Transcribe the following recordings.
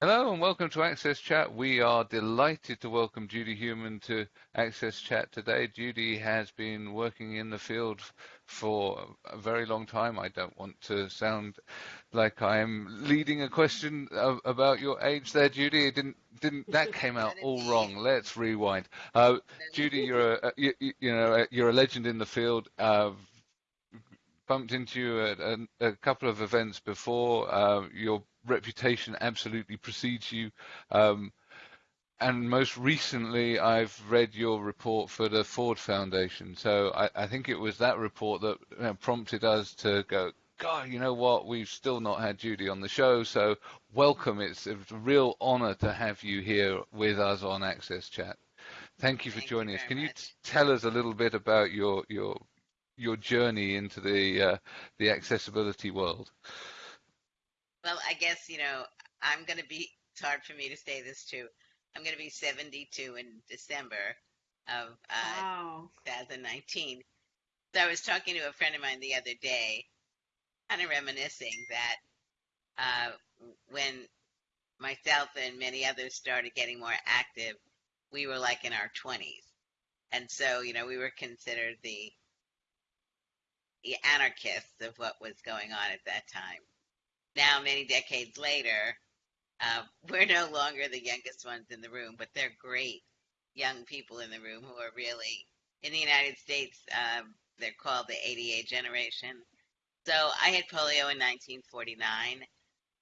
Hello and welcome to Access Chat. We are delighted to welcome Judy Heumann to Access Chat today. Judy has been working in the field for a very long time. I don't want to sound like I am leading a question of, about your age there, Judy. It didn't didn't that came out all wrong? Let's rewind. Uh, Judy, you're a you, you, know you're a legend in the field. Uh, bumped into you at a, a, couple of events before. Uh, your reputation absolutely precedes you. Um, and most recently, I've read your report for the Ford Foundation. So I, I think it was that report that you know, prompted us to go, God, you know what? We've still not had Judy on the show. So welcome. It's a real honor to have you here with us on Access Chat. Thank you for Thank joining you us. Can much. you tell us a little bit about your your your journey into the uh, the accessibility world? Well, I guess, you know, I'm going to be, it's hard for me to say this too. I'm going to be 72 in December of uh, Wow. 2019. So I was talking to a friend of mine the other day, kind of reminiscing that uh, when myself and many others started getting more active, we were like in our 20s. And so, you know, we were considered the, the anarchists of what was going on at that time. Now, many decades later, uh, we're no longer the youngest ones in the room, but they're great young people in the room who are really, in the United States, um, they're called the ADA generation. So I had polio in 1949.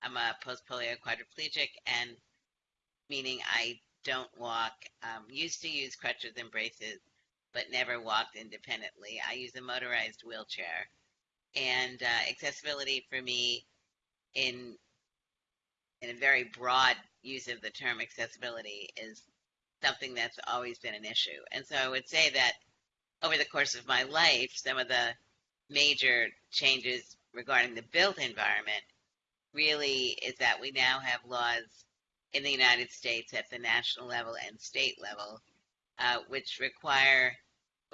I'm a post polio quadriplegic, and meaning I don't walk. Um, used to use crutches and braces, but never walked independently. I use a motorized wheelchair. And uh, accessibility for me in in a very broad use of the term accessibility is something that's always been an issue. And so I would say that over the course of my life, some of the major changes regarding the built environment really is that we now have laws in the United States at the national level and state level, uh, which require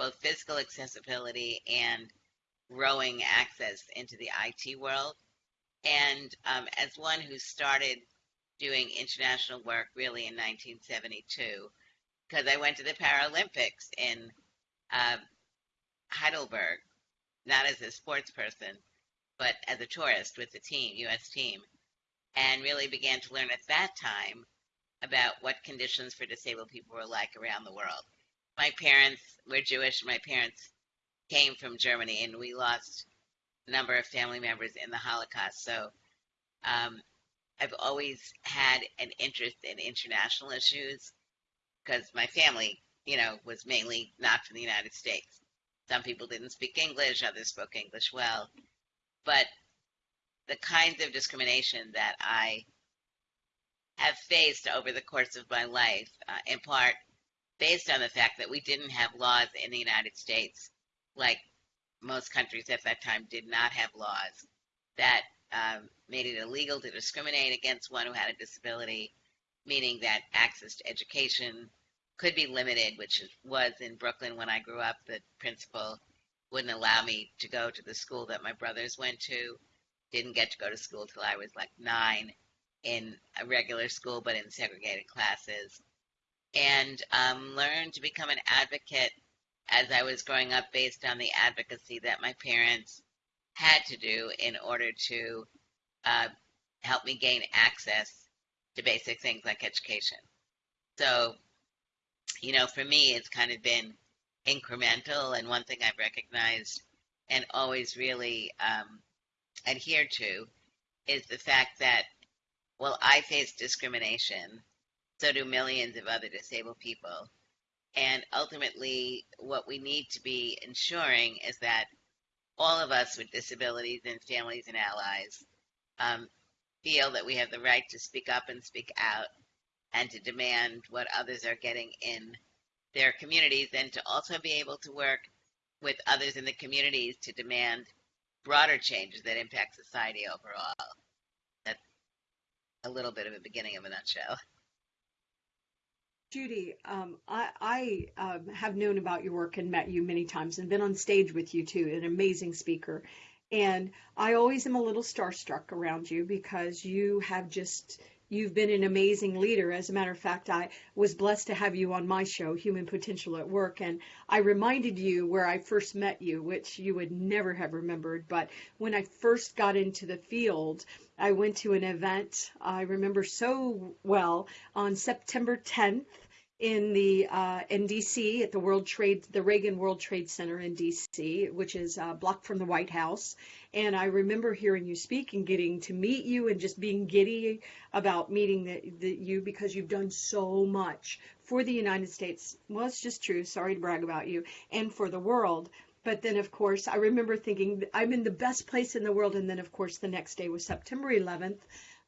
both physical accessibility and growing access into the IT world. And um, as one who started doing international work really in 1972, because I went to the Paralympics in uh, Heidelberg, not as a sports person, but as a tourist with the team, U.S. team, and really began to learn at that time about what conditions for disabled people were like around the world. My parents were Jewish. My parents came from Germany, and we lost a number of family members in the Holocaust. So um, I've always had an interest in international issues because my family, you know, was mainly not from the United States. Some people didn't speak English, others spoke English well. But the kinds of discrimination that I have faced over the course of my life, uh, in part based on the fact that we didn't have laws in the United States, like most countries at that time did not have laws that um, made it illegal to discriminate against one who had a disability, meaning that access to education could be limited, which was in Brooklyn when I grew up. The principal wouldn't allow me to go to the school that my brothers went to. Didn't get to go to school till I was like nine in a regular school, but in segregated classes. And um, learned to become an advocate as I was growing up based on the advocacy that my parents had to do in order to uh, help me gain access to basic things like education. So, you know, for me, it's kind of been incremental. And one thing I've recognized and always really um, adhered to is the fact that, well, I face discrimination, so do millions of other disabled people. And ultimately, what we need to be ensuring is that all of us with disabilities and families and allies um, feel that we have the right to speak up and speak out and to demand what others are getting in their communities and to also be able to work with others in the communities to demand broader changes that impact society overall. That's a little bit of a beginning of a nutshell. Judy, um, I, I um, have known about your work and met you many times and been on stage with you too, an amazing speaker. And I always am a little starstruck around you because you have just, You've been an amazing leader. As a matter of fact, I was blessed to have you on my show, Human Potential at Work, and I reminded you where I first met you, which you would never have remembered. But when I first got into the field, I went to an event I remember so well on September 10th in the uh, in DC at the World Trade the Reagan World Trade Center in DC, which is a block from the White House. And I remember hearing you speak and getting to meet you and just being giddy about meeting you because you've done so much for the United States. Well, it's just true. Sorry to brag about you and for the world. But then, of course, I remember thinking I'm in the best place in the world. And then, of course, the next day was September 11th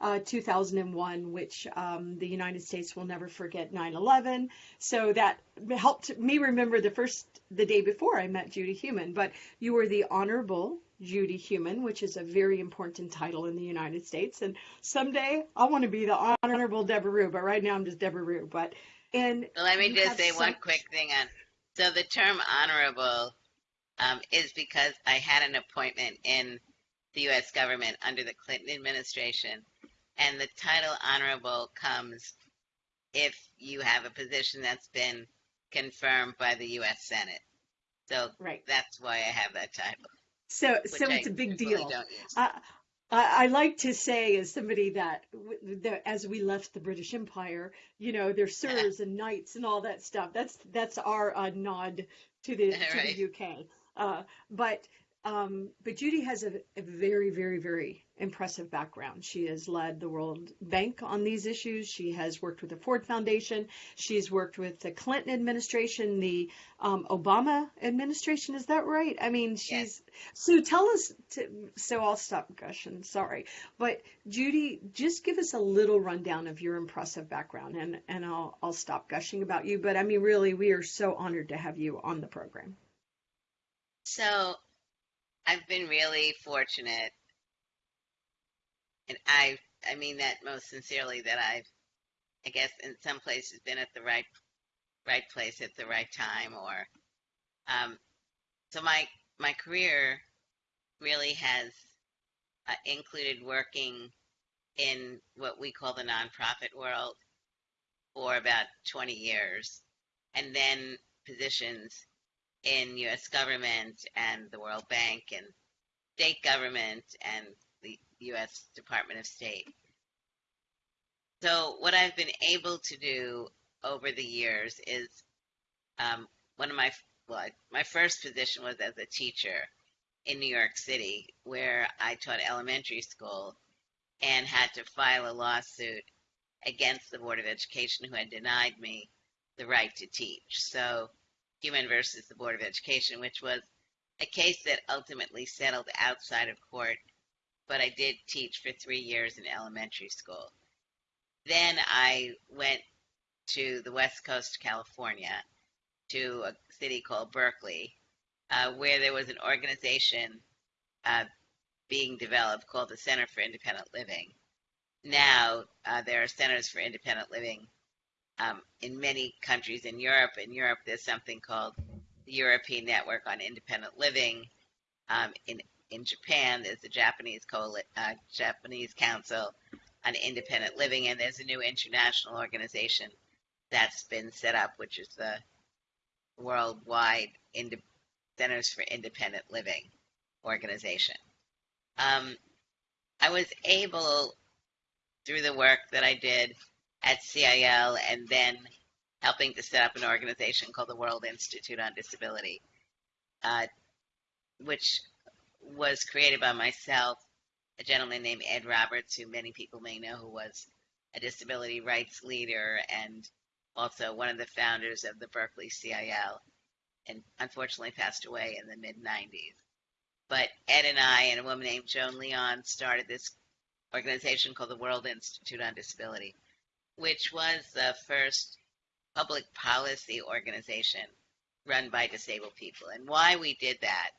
uh, 2001, which um, the United States will never forget 9/11. So that helped me remember the first the day before I met Judy Heumann. But you were the Honorable Judy Heumann, which is a very important title in the United States. And someday I want to be the Honorable Deborah Ruh, but right now I'm just Deborah Ruh. But and let me just say one quick thing on. So the term honorable um, is because I had an appointment in the U.S. government under the Clinton administration and the title honorable comes if you have a position that's been confirmed by the U.S. Senate. So right. that's why I have that title. So, so it's I a big deal. I, I, like to say, as somebody that, that, as we left the British Empire, you know, there's sirs and knights and all that stuff. That's that's our uh, nod to the to right. the UK. Uh, but um, but Judy has a, a, very, very, very impressive background. She has led the World Bank on these issues. She has worked with the Ford Foundation. She's worked with the Clinton administration, the um, Obama administration. Is that right? I mean, she's. Yes. So tell us. To, so I'll stop gushing. Sorry, but Judy, just give us a little rundown of your impressive background, and and I'll I'll stop gushing about you. But I mean, really, we are so honored to have you on the program. So I've been really fortunate, and I I mean that most sincerely that I've I guess in some places been at the right right place at the right time or um, so my my career really has uh, included working in what we call the nonprofit world for about 20 years and then positions in U.S. government and the World Bank and state government and the U.S. Department of State. So, what I've been able to do over the years is um, one of my well, my first position was as a teacher in New York City, where I taught elementary school and had to file a lawsuit against the Board of Education who had denied me the right to teach. So Heumann versus the Board of Education, which was a case that ultimately settled outside of court, but I did teach for three years in elementary school. Then I went to the West Coast California to a city called Berkeley, uh, where there was an organization uh, being developed called the Center for Independent Living. Now uh, there are centers for independent living um, in many countries in Europe. In Europe, there's something called the European Network on Independent Living. Um, in in Japan, there's the Japanese uh, Japanese Council on Independent Living, and there's a new international organization that's been set up, which is the Worldwide Inde- Centers for Independent Living organization. Um, I was able, through the work that I did at CIL and then helping to set up an organization called the World Institute on Disability, uh, which was created by myself, a gentleman named Ed Roberts, who many people may know, who was a disability rights leader and also one of the founders of the Berkeley CIL, and unfortunately passed away in the mid 90s. But Ed and I and a woman named Joan Leon started this organization called the World Institute on Disability which was the first public policy organization run by disabled people. And why we did that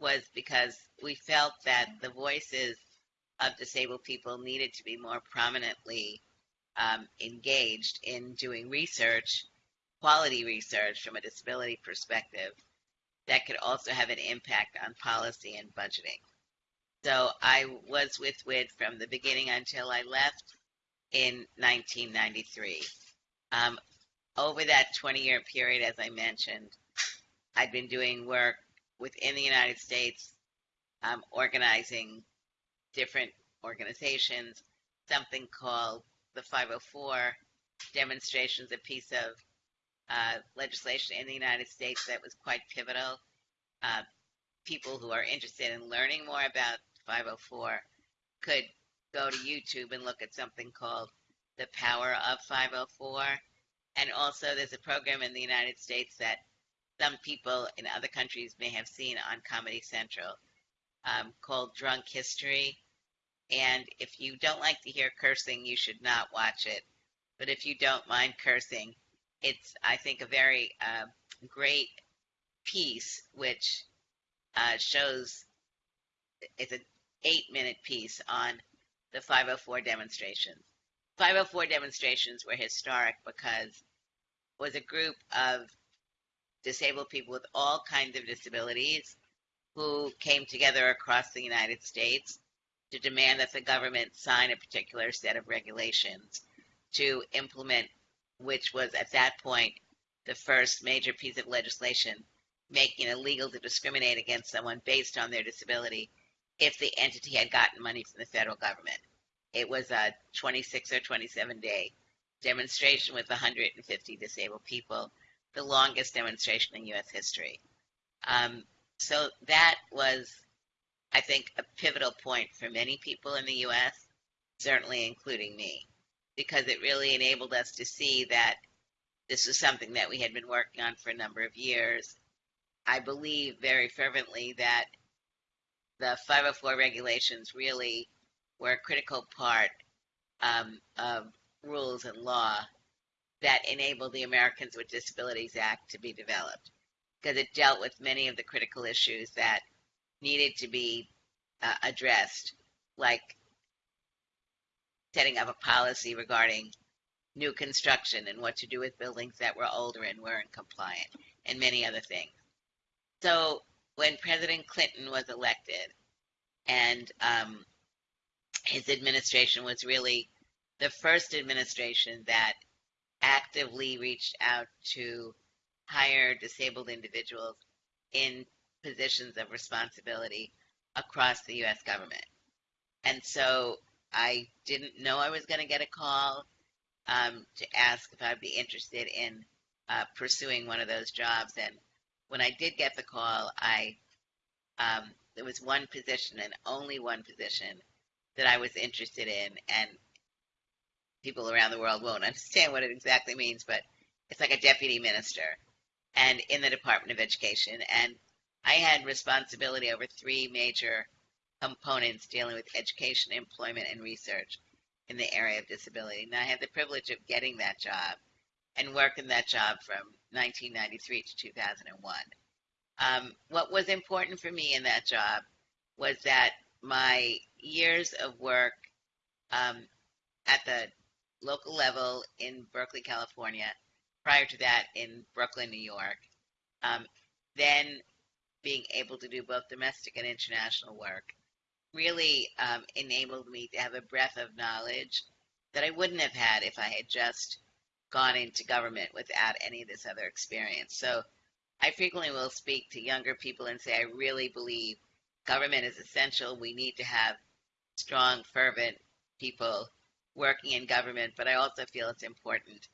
was because we felt that the voices of disabled people needed to be more prominently um, engaged in doing research, quality research from a disability perspective that could also have an impact on policy and budgeting. So I was with WID from the beginning until I left in 1993. Um, over that 20 year period, as I mentioned, I'd been doing work within the United States, um, organizing different organizations, something called the 504 demonstrations, a piece of uh, legislation in the United States that was quite pivotal. Uh, people who are interested in learning more about 504 could go to YouTube and look at something called The Power of 504. And also, there's a program in the United States that some people in other countries may have seen on Comedy Central um, called Drunk History. And if you don't like to hear cursing, you should not watch it. But if you don't mind cursing, it's, I think, a very uh, great piece which uh, shows it's an eight minute piece on the 504 demonstrations. 504 demonstrations were historic because it was a group of disabled people with all kinds of disabilities who came together across the United States to demand that the government sign a particular set of regulations to implement, which was at that point the first major piece of legislation making it illegal to discriminate against someone based on their disability if the entity had gotten money from the federal government. It was a 26 or 27 day demonstration with 150 disabled people, the longest demonstration in U.S. history. Um, so that was, I think, a pivotal point for many people in the U.S., certainly including me, because it really enabled us to see that this was something that we had been working on for a number of years. I believe very fervently that the 504 regulations really were a critical part um, of rules and law that enabled the Americans with Disabilities Act to be developed because it dealt with many of the critical issues that needed to be uh, addressed, like setting up a policy regarding new construction and what to do with buildings that were older and weren't compliant, and many other things. So when President Clinton was elected, and um, his administration was really the first administration that actively reached out to hire disabled individuals in positions of responsibility across the US government. And so I didn't know I was going to get a call um, to ask if I'd be interested in uh, pursuing one of those jobs. And when I did get the call, I um, there was one position and only one position that I was interested in, and people around the world won't understand what it exactly means, but it's like a deputy minister and in the Department of Education. And I had responsibility over three major components dealing with education, employment, and research in the area of disability. And I had the privilege of getting that job and working that job from 1993 to 2001. Um, what was important for me in that job was that my years of work um, at the local level in Berkeley, California, prior to that in Brooklyn, New York, um, then being able to do both domestic and international work really um, enabled me to have a breadth of knowledge that I wouldn't have had if I had just gone into government without any of this other experience. So I frequently will speak to younger people and say, I really believe government is essential. We need to have strong, fervent people working in government, but I also feel it's important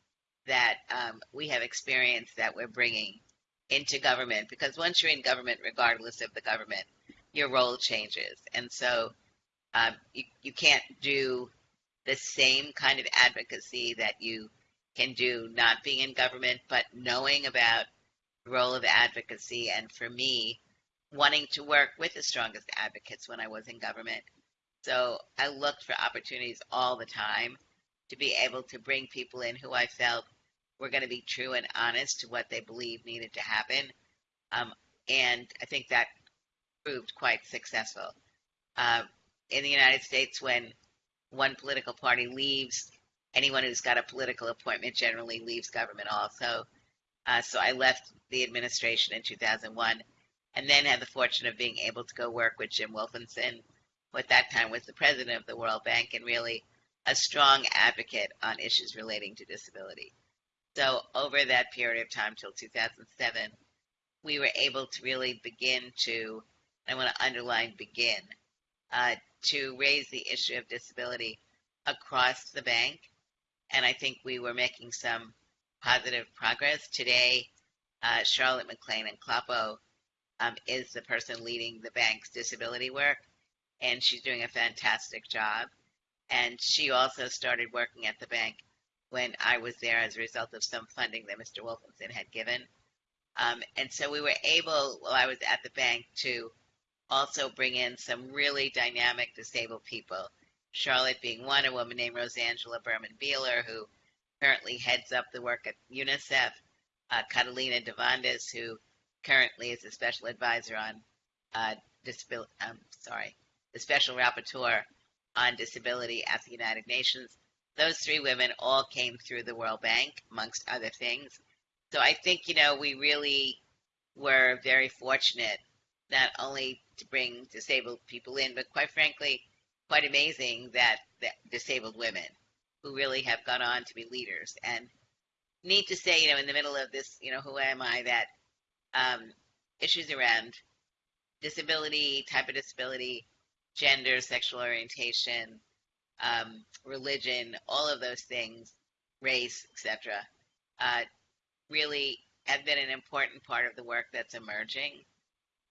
that um, we have experience that we're bringing into government because once you're in government, regardless of the government, your role changes. And so um, you, you can't do the same kind of advocacy that you can do not being in government, but knowing about the role of advocacy and for me wanting to work with the strongest advocates when I was in government. So I looked for opportunities all the time to be able to bring people in who I felt were going to be true and honest to what they believed needed to happen. Um, and I think that proved quite successful. Uh, in the United States, when one political party leaves, anyone who's got a political appointment generally leaves government also. Uh, so I left the administration in 2001 and then had the fortune of being able to go work with Jim Wolfensohn, who at that time was the president of the World Bank and really a strong advocate on issues relating to disability. So over that period of time till 2007, we were able to really begin to, I want to underline begin, uh, to raise the issue of disability across the bank. And I think we were making some positive progress. Today, uh, Charlotte McClain-Nhlapo um, is the person leading the bank's disability work, and she's doing a fantastic job. And she also started working at the bank when I was there as a result of some funding that Mr. Wolfensohn had given. Um, and so we were able, while I was at the bank, to also bring in some really dynamic disabled people. Charlotte being one, a woman named Rosangela Berman Bieler, who currently heads up the work at UNICEF, uh, Catalina Devandas, who currently is a special advisor on uh, disability, um, sorry, the special rapporteur on disability at the United Nations. Those three women all came through the World Bank, amongst other things. So I think, you know, we really were very fortunate not only to bring disabled people in, but quite frankly, quite amazing that, disabled women who really have gone on to be leaders. And need to say, you know, in the middle of this, you know, who am I, that um, issues around disability, type of disability, gender, sexual orientation, um, religion, all of those things, race, etc., uh, really have been an important part of the work that's emerging.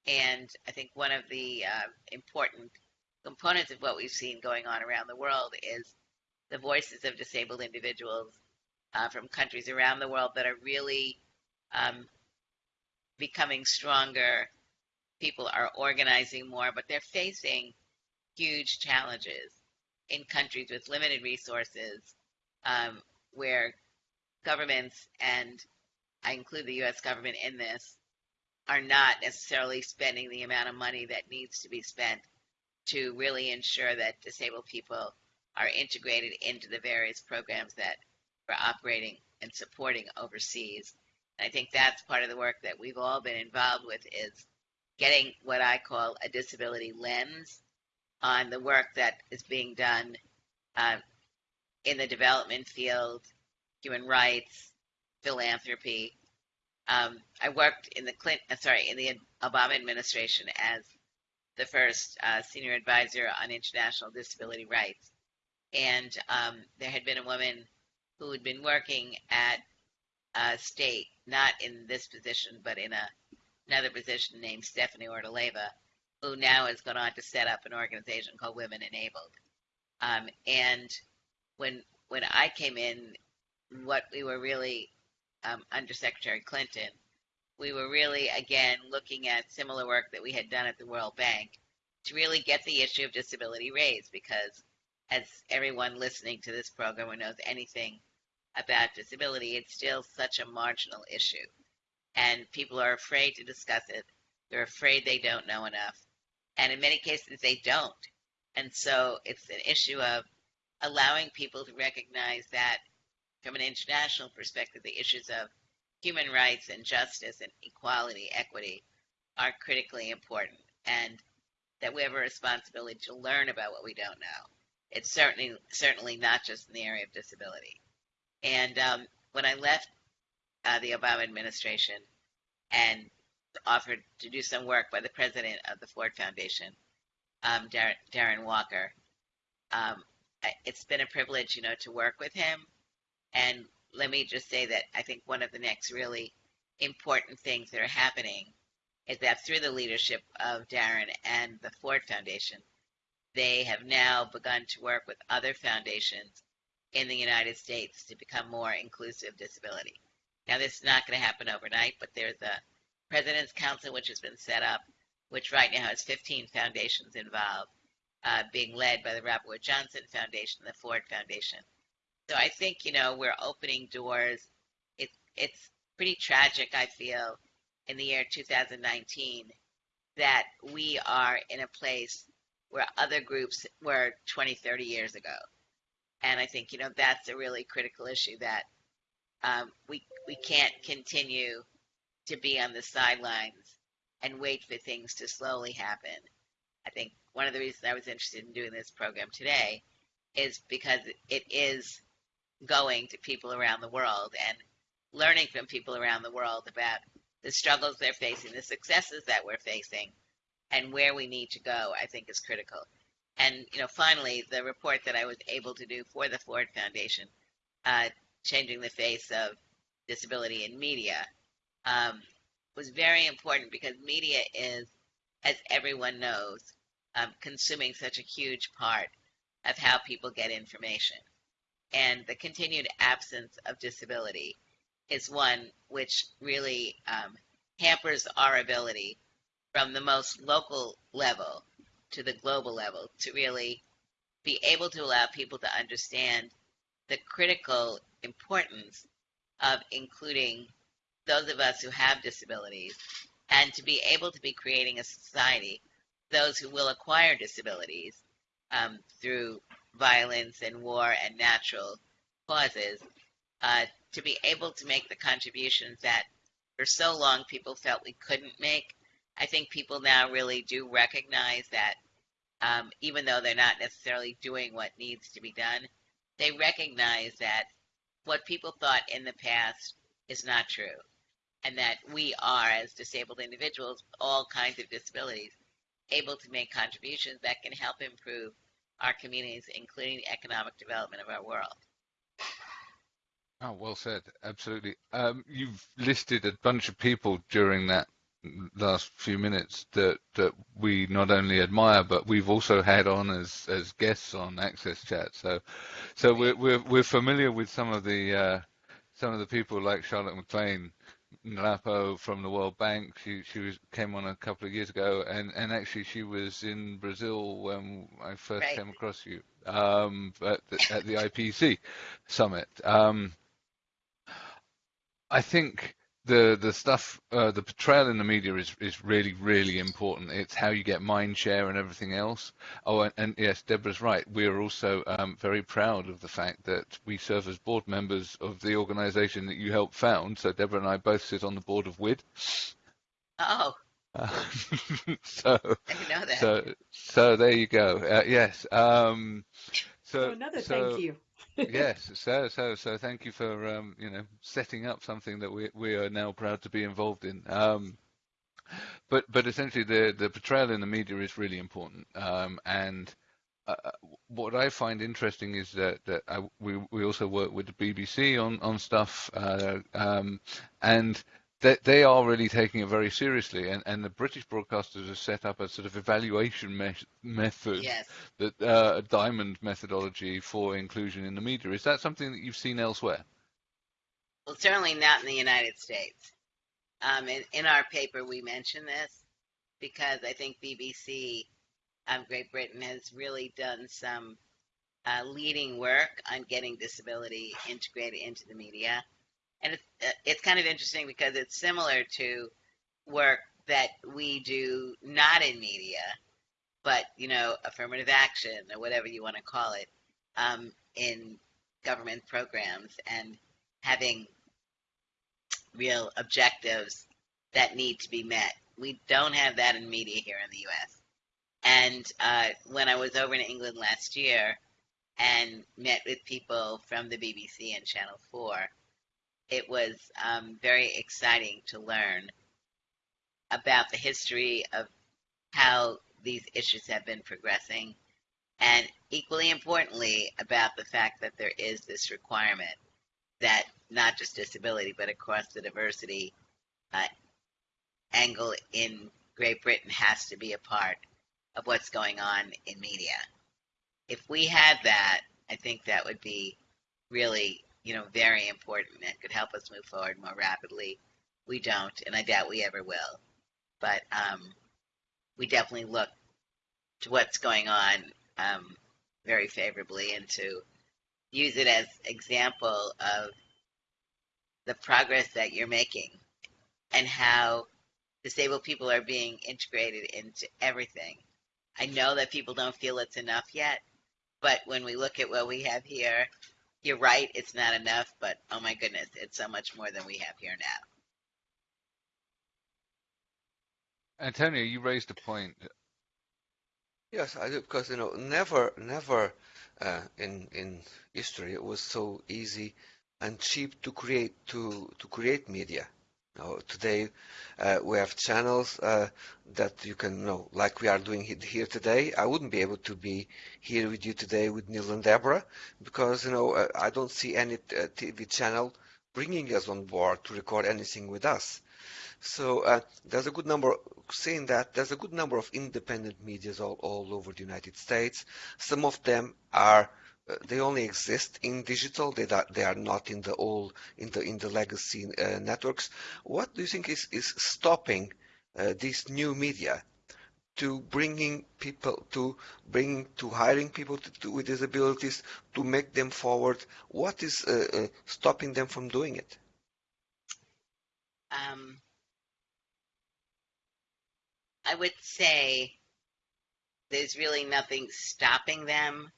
And I think one of the uh, important components of what we've seen going on around the world is the voices of disabled individuals uh, from countries around the world that are really um, becoming stronger. People are organizing more, but they're facing huge challenges in countries with limited resources um, where governments, and I include the US government in this, are not necessarily spending the amount of money that needs to be spent to really ensure that disabled people are integrated into the various programs that we're operating and supporting overseas. I think that's part of the work that we've all been involved with is getting what I call a disability lens on the work that is being done uh, in the development field, human rights, philanthropy. Um, I worked in the Clinton, uh, sorry, in the Obama administration as the first uh, senior advisor on international disability rights, and um, there had been a woman who had been working at a state, not in this position, but in a, another position named Stephanie Ortoleva, who now has gone on to set up an organization called Women Enabled. Um, and when when I came in, what we were really um, under Secretary Clinton, we were really again looking at similar work that we had done at the World Bank to really get the issue of disability raised because as everyone listening to this program who knows anything about disability, it's still such a marginal issue. And people are afraid to discuss it. They're afraid they don't know enough. And in many cases, they don't. And so it's an issue of allowing people to recognize that from an international perspective, the issues of human rights and justice and equality, equity are critically important. And that we have a responsibility to learn about what we don't know. It's certainly certainly not just in the area of disability. And um, when I left uh, the Obama administration and offered to do some work by the president of the Ford Foundation, um, Darren, Darren, Walker, um, it's been a privilege, you know, to work with him. And let me just say that I think one of the next really important things that are happening is that through the leadership of Darren and the Ford Foundation, they have now begun to work with other foundations in the United States to become more inclusive of disability. Now, this is not going to happen overnight, but there's a President's Council which has been set up, which right now has 15 foundations involved, uh, being led by the Robert Wood Johnson Foundation the Ford Foundation. So I think, you know, we're opening doors. It, it's pretty tragic, I feel, in the year 2019 that we are in a place where other groups were 20, 30 years ago. And I think, you know, that's a really critical issue that um, we, we can't continue to be on the sidelines and wait for things to slowly happen. I think one of the reasons I was interested in doing this program today is because it is going to people around the world and learning from people around the world about the struggles they're facing, the successes that we're facing, and where we need to go, I think is critical. And you know, finally, the report that I was able to do for the Ford Foundation, uh, changing the face of disability in media, um, was very important because media is, as everyone knows, um, consuming such a huge part of how people get information. And the continued absence of disability is one which really um, hampers our ability from the most local level to the global level to really be able to allow people to understand the critical importance of including those of us who have disabilities and to be able to be creating a society those who will acquire disabilities um, through violence and war and natural causes uh, to be able to make the contributions that for so long people felt we couldn't make. I think people now really do recognize that um, even though they're not necessarily doing what needs to be done, they recognize that what people thought in the past is not true. And that we are, as disabled individuals, all kinds of disabilities, able to make contributions that can help improve our communities, including the economic development of our world. Oh, well said. Absolutely. Um, you've listed a bunch of people during that last few minutes that that we not only admire but we've also had on as as guests on Access Chat. So so we're we're we're familiar with some of the uh, some of the people like Charlotte McClain Nhlapo from the World Bank. She she was, came on a couple of years ago, and, and actually she was in Brazil when I first right. came across you um, at, the, at the IPC summit. Um, I think the the stuff uh, the portrayal in the media is is really really important. It's how you get mind share and everything else. Oh and, and yes deborah's right. We're also um, very proud of the fact that we serve as board members of the organization that you helped found. So deborah and i both sit on the board of wid. Oh. Uh, so I know that. so so there you go. Uh, yes um so, So another so- thank you. Yes, so so so thank you for um, you know setting up something that we we are now proud to be involved in. Um, but but essentially the the portrayal in the media is really important. Um, and uh, what I find interesting is that that I, we we also work with the BBC on on stuff, uh, um, and they they are really taking it very seriously. And and the British broadcasters have set up a sort of evaluation me- method Yes. that uh, a diamond methodology for inclusion in the media. Is that something that you've seen elsewhere? Well, certainly not in the United States. Um, in, in our paper, we mention this because I think BBC um, Great Britain has really done some uh, leading work on getting disability integrated into the media. And it's, it's kind of interesting because it's similar to work that we do not in media, but, you know, affirmative action or whatever you want to call it, um, in government programs and having real objectives that need to be met. We don't have that in media here in the U.S. And uh, when I was over in England last year and met with people from the BBC and Channel 4, it was um, very exciting to learn about the history of how these issues have been progressing, and equally importantly, about the fact that there is this requirement that not just disability, but across the diversity uh, angle in Great Britain has to be a part of what's going on in media. If we had that, I think that would be really, you know, very important and could help us move forward more rapidly. We don't, and I doubt we ever will. But um, we definitely look to what's going on um, very favorably and to use it as example of the progress that you're making and how disabled people are being integrated into everything. I know that people don't feel it's enough yet, but when we look at what we have here, you're right, it's not enough, but oh my goodness, it's so much more than we have here now. Antonio, you raised a point. Yes, I do because you know never, never uh, in in history. It was so easy and cheap to create to to create media. Now, today uh, we have channels uh, that you can know, like we are doing here today. I wouldn't be able to be here with you today with Neil and Deborah because you know uh, I don't see any uh, TV channel bringing us on board to record anything with us. So uh, there's a good number, saying that, there's a good number of independent medias all, all over the United States. Some of them are, they only exist in digital. They, they are not in the old, in the, in the legacy uh, networks. What do you think is, is stopping uh, these new media to bringing people to bringing to hiring people to, to, with disabilities to make them forward what is uh, uh, stopping them from doing it um, I would say there's really nothing stopping them,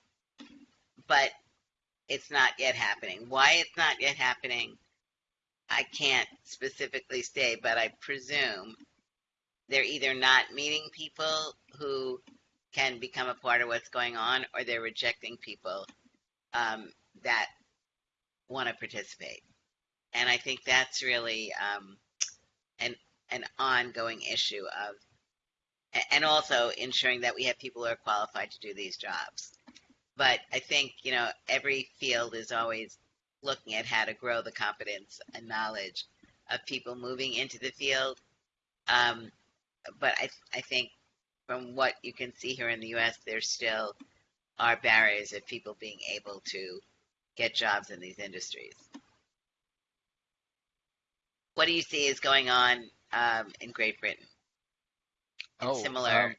but it's not yet happening. Why it's not yet happening, I can't specifically say, but I presume they're either not meeting people who can become a part of what's going on, or they're rejecting people um, that want to participate. And I think that's really um, an an ongoing issue of and also ensuring that we have people who are qualified to do these jobs. But I think, you know, every field is always looking at how to grow the competence and knowledge of people moving into the field. Um, but I, I think from what you can see here in the U.S., there still are barriers of people being able to get jobs in these industries. What do you see is going on um, in Great Britain? Oh, similar. um,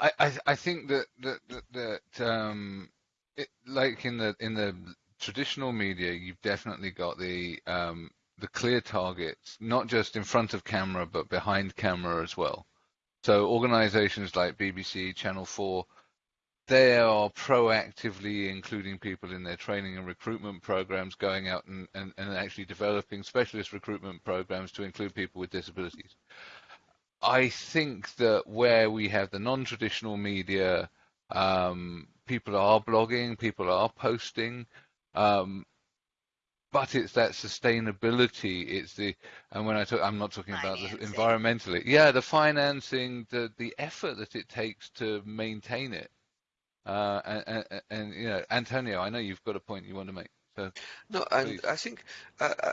I, I think that that that, that um, it, like in the in the traditional media, you've definitely got the um, the clear targets, not just in front of camera, but behind camera as well. So organizations like BBC, Channel 4, they are proactively including people in their training and recruitment programs, going out and, and, and actually developing specialist recruitment programs to include people with disabilities. I think that where we have the non-traditional media, um, people are blogging, people are posting, um, but it's that sustainability. It's the and when I talk, I'm not talking financing. about the environmentally. Yeah, the financing, the the effort that it takes to maintain it. Uh, and, and, and, you know, Antonio, I know you've got a point you want to make. So no, and please. I think uh, uh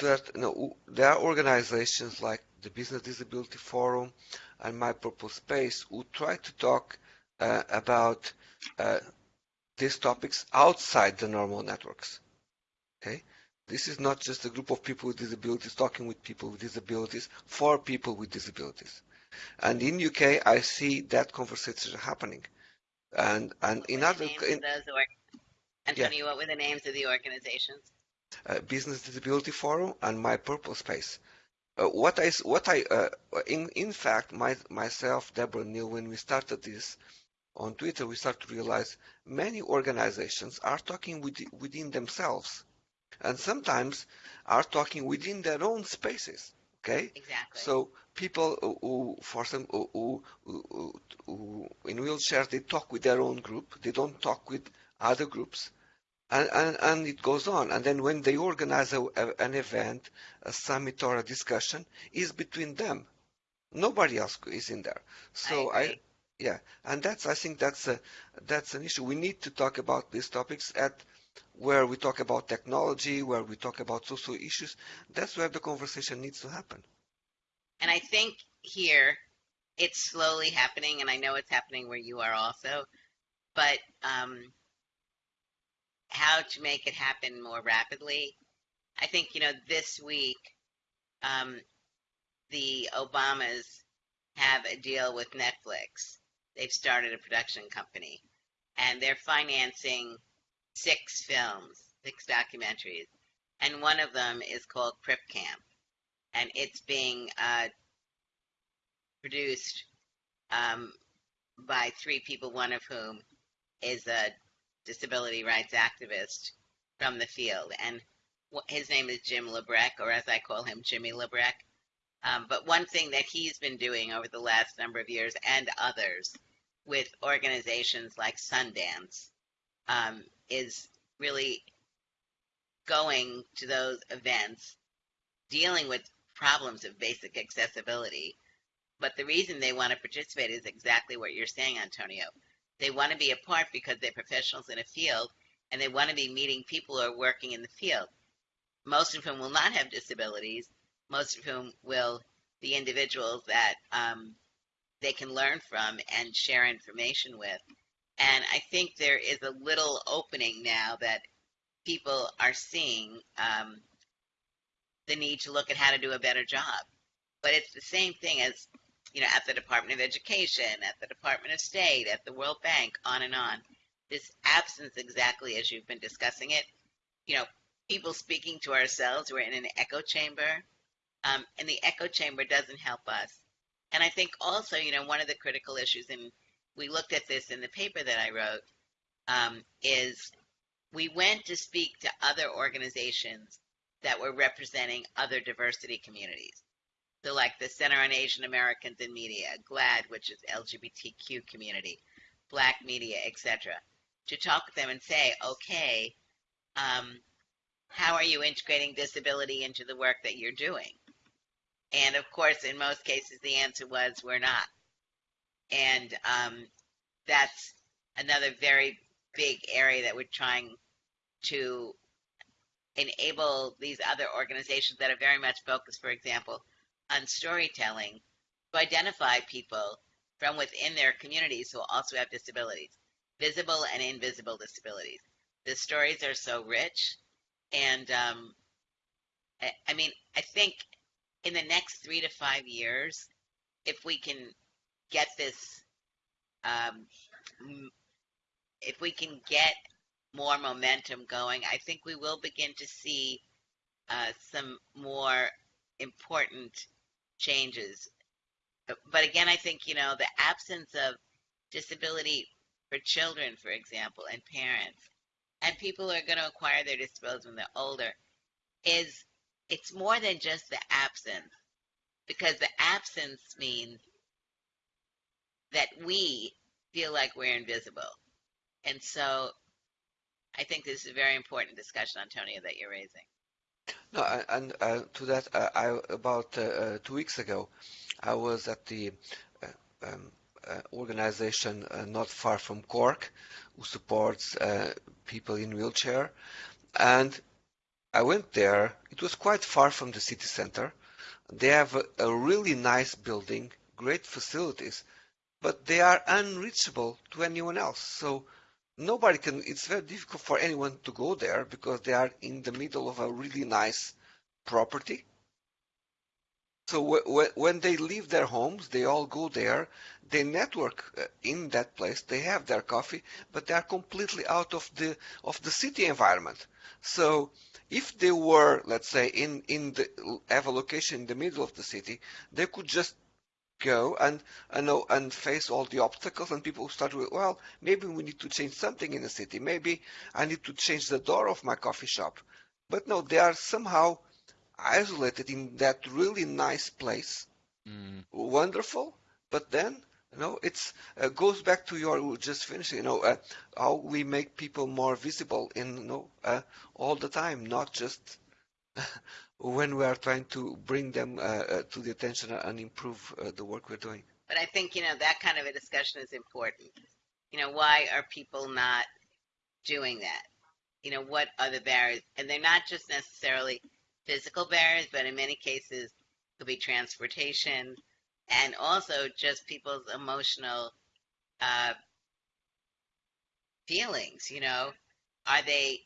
that no, there are organizations like the Business Disability Forum and My Purple Space who try to talk uh, about uh, these topics outside the normal networks. Okay, this is not just a group of people with disabilities talking with people with disabilities for people with disabilities. And in UK, I see that conversation happening. And and what in other in, Antonio, yeah. what were the names of the organizations? Uh, Business Disability Forum and My Purple Space. Uh, what I what I uh, in in fact my myself Deborah Neil when we started this on Twitter we start to realize many organizations are talking with, within themselves. And sometimes are talking within their own spaces okay? Exactly. So people who, who for some who, who, who, in wheelchairs they talk with their own group. They don't talk with other groups and, and, and it goes on. And then when they organize a, a, an event, a summit or a discussion, is between them. Nobody else is in there. So I, I yeah, and that's I think that's a that's an issue. We need to talk about these topics at where we talk about technology, where we talk about social issues. That's where the conversation needs to happen. And I think here it's slowly happening, and I know it's happening where you are also. But um, how to make it happen more rapidly. I think, you know, this week, um, the Obamas have a deal with Netflix. They've started a production company and they're financing six films, six documentaries. And one of them is called Crip Camp. And it's being uh, produced um, by three people, one of whom is a disability rights activist from the field. And his name is Jim Lebrecht, or as I call him, Jimmy Lebrecht. Um, but one thing that he's been doing over the last number of years and others with organizations like Sundance um, is really going to those events, dealing with problems of basic accessibility. But the reason they want to participate is exactly what you're saying, Antonio. They want to be a part because they're professionals in a field and they want to be meeting people who are working in the field, most of whom will not have disabilities, most of whom will be individuals that um, they can learn from and share information with. And I think there is a little opening now that people are seeing um, the need to look at how to do a better job. But it's the same thing as, you know, at the Department of Education, at the Department of State, at the World Bank, on and on. This absence, exactly as you've been discussing it, you know, people speaking to ourselves, we're in an echo chamber, um, and the echo chamber doesn't help us. And I think also, you know, one of the critical issues, and we looked at this in the paper that I wrote, um, is we went to speak to other organizations that were representing other diversity communities. So, like the Center on Asian Americans in Media, GLAAD, which is LGBTQ community, Black Media, etc., to talk with them and say, okay, um, how are you integrating disability into the work that you're doing? And of course, in most cases, the answer was we're not. And um, that's another very big area that we're trying to enable these other organizations that are very much focused, for example, on storytelling to identify people from within their communities who also have disabilities, visible and invisible disabilities. The stories are so rich. And um, I, I mean, I think in the next three to five years, if we can get this, um, if we can get more momentum going, I think we will begin to see uh, some more important changes. But again, I think, you know, the absence of disability for children, for example, and parents, and people who are going to acquire their disabilities when they're older, is it's more than just the absence, because the absence means that we feel like we're invisible. And so I think this is a very important discussion, Antonio, that you're raising. No, and uh, to that, uh, I about uh, uh, two weeks ago, I was at the uh, um, uh, organization not far from Cork, who supports people in wheelchair, and I went there. It was quite far from the city center. They have a, a really nice building, great facilities, but they are unreachable to anyone else. So nobody can, it's very difficult for anyone to go there because they are in the middle of a really nice property. So when they leave their homes, they all go there. They network uh, in that place. They have their coffee, but they are completely out of the of the city environment. So if they were, let's say, in in the have a location in the middle of the city, they could just go and and and face all the obstacles and people start with well maybe we need to change something in the city. Maybe i need to change the door of my coffee shop. But no they are somehow isolated in that really nice place. Mm. wonderful. But then you know it's uh, goes back to your just finishing you know uh, how we make people more visible in you know uh, all the time not just when we are trying to bring them uh, uh, to the attention and improve uh, the work we're doing. But I think, you know, that kind of a discussion is important. You know, why are people not doing that? You know, what are the barriers? And they're not just necessarily physical barriers, but in many cases, could be transportation and also just people's emotional uh, feelings. You know, are they,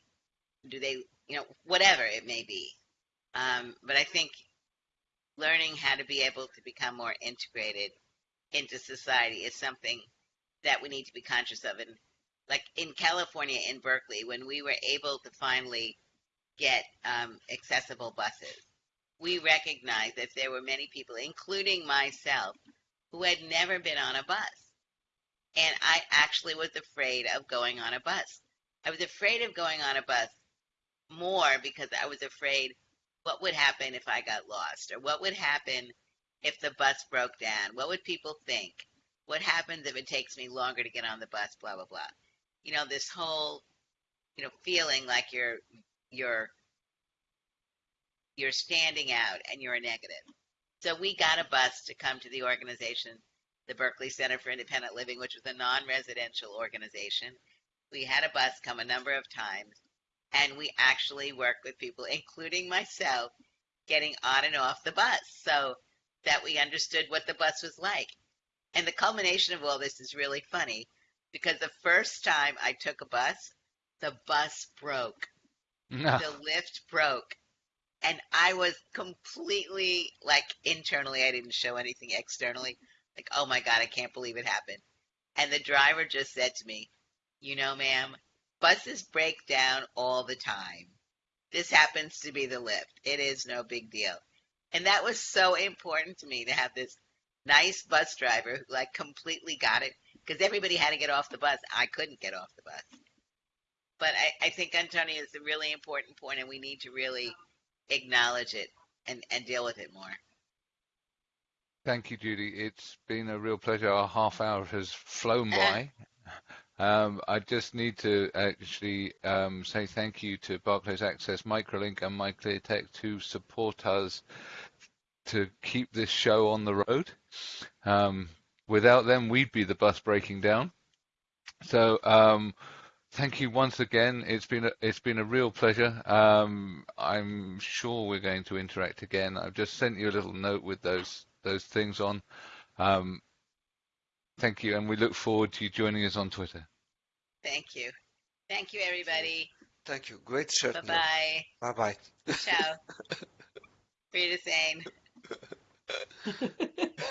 do they, you know, whatever it may be. Um, but I think learning how to be able to become more integrated into society is something that we need to be conscious of. And like in California, in Berkeley, when we were able to finally get um, accessible buses, we recognized that there were many people, including myself, who had never been on a bus. And I actually was afraid of going on a bus. I was afraid of going on a bus more because I was afraid what would happen if I got lost? Or what would happen if the bus broke down? What would people think? What happens if it takes me longer to get on the bus? Blah, blah, blah. You know, this whole you know, feeling like you're you're you're standing out and you're a negative. So we got a bus to come to the organization, the Berkeley Center for Independent Living, which was a non-residential organization. We had a bus come a number of times, and we actually worked with people, including myself, getting on and off the bus so that we understood what the bus was like. And the culmination of all this is really funny because the first time I took a bus, the bus broke. No. The lift broke. And I was completely like internally, I didn't show anything externally. Like, oh my God, I can't believe it happened. And the driver just said to me, You know, ma'am, buses break down all the time. This happens to be the lift. It is no big deal. And that was so important to me to have this nice bus driver who like completely got it because everybody had to get off the bus. I couldn't get off the bus. But I, I think Antonio is a really important point and we need to really acknowledge it and, and deal with it more. Thank you, Judy. It's been a real pleasure. Our half hour has flown by. Um, I just need to actually um, say thank you to Barclays Access, Microlink, and MyClearText to support us to keep this show on the road. Um, without them, we'd be the bus breaking down. So um, thank you once again. It's been a, it's been a real pleasure. Um, I'm sure we're going to interact again. I've just sent you a little note with those those things on. Um, thank you, and we look forward to you joining us on Twitter. Thank you. Thank you, everybody. Thank you. Great shirt. Bye bye. Bye bye. Ciao. Frida Sane.